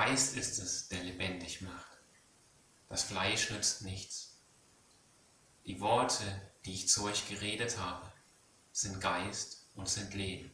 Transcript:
Geist ist es, der lebendig macht. Das Fleisch nützt nichts. Die Worte, die ich zu euch geredet habe, sind Geist und sind Leben.